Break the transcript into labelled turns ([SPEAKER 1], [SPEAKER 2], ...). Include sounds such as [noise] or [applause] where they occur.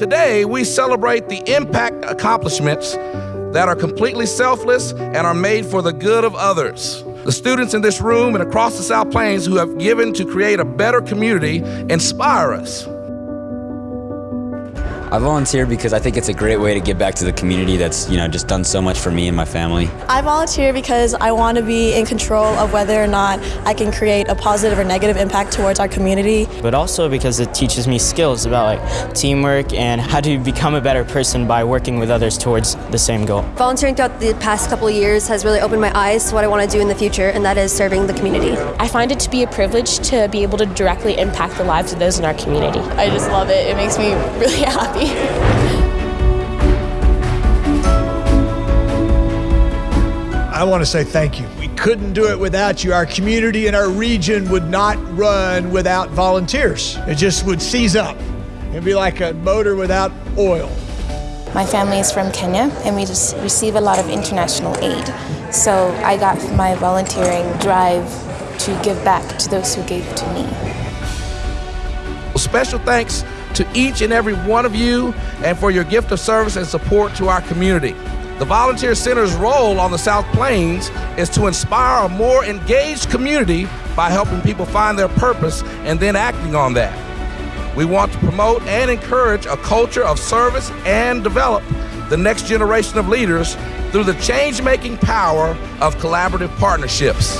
[SPEAKER 1] Today, we celebrate the impact accomplishments that are completely selfless and are made for the good of others. The students in this room and across the South Plains who have given to create a better community inspire us.
[SPEAKER 2] I volunteer because I think it's a great way to give back to the community that's, you know, just done so much for me and my family.
[SPEAKER 3] I volunteer because I want to be in control of whether or not I can create a positive or negative impact towards our community.
[SPEAKER 4] But also because it teaches me skills about like teamwork and [laughs] how to become a better person by working with others towards the same goal.
[SPEAKER 5] Volunteering throughout the past couple of years has really opened my eyes to what I want to do in the future, and that is serving the community.
[SPEAKER 6] I find it to be a privilege to be able to directly impact the lives of those in our community.
[SPEAKER 7] I just love it. It makes me [laughs] really happy.
[SPEAKER 8] I want to say thank you. We couldn't do it without you. Our community and our region would not run without volunteers. It just would seize up. It'd be like a motor without oil.
[SPEAKER 9] My family is from Kenya and we just receive a lot of international aid. So I got my volunteering drive to give back to those who gave to me.
[SPEAKER 1] Special thanks to each and every one of you and for your gift of service and support to our community. The Volunteer Center's role on the South Plains is to inspire a more engaged community by helping people find their purpose and then acting on that. We want to promote and encourage a culture of service and develop the next generation of leaders through the change making power of collaborative partnerships.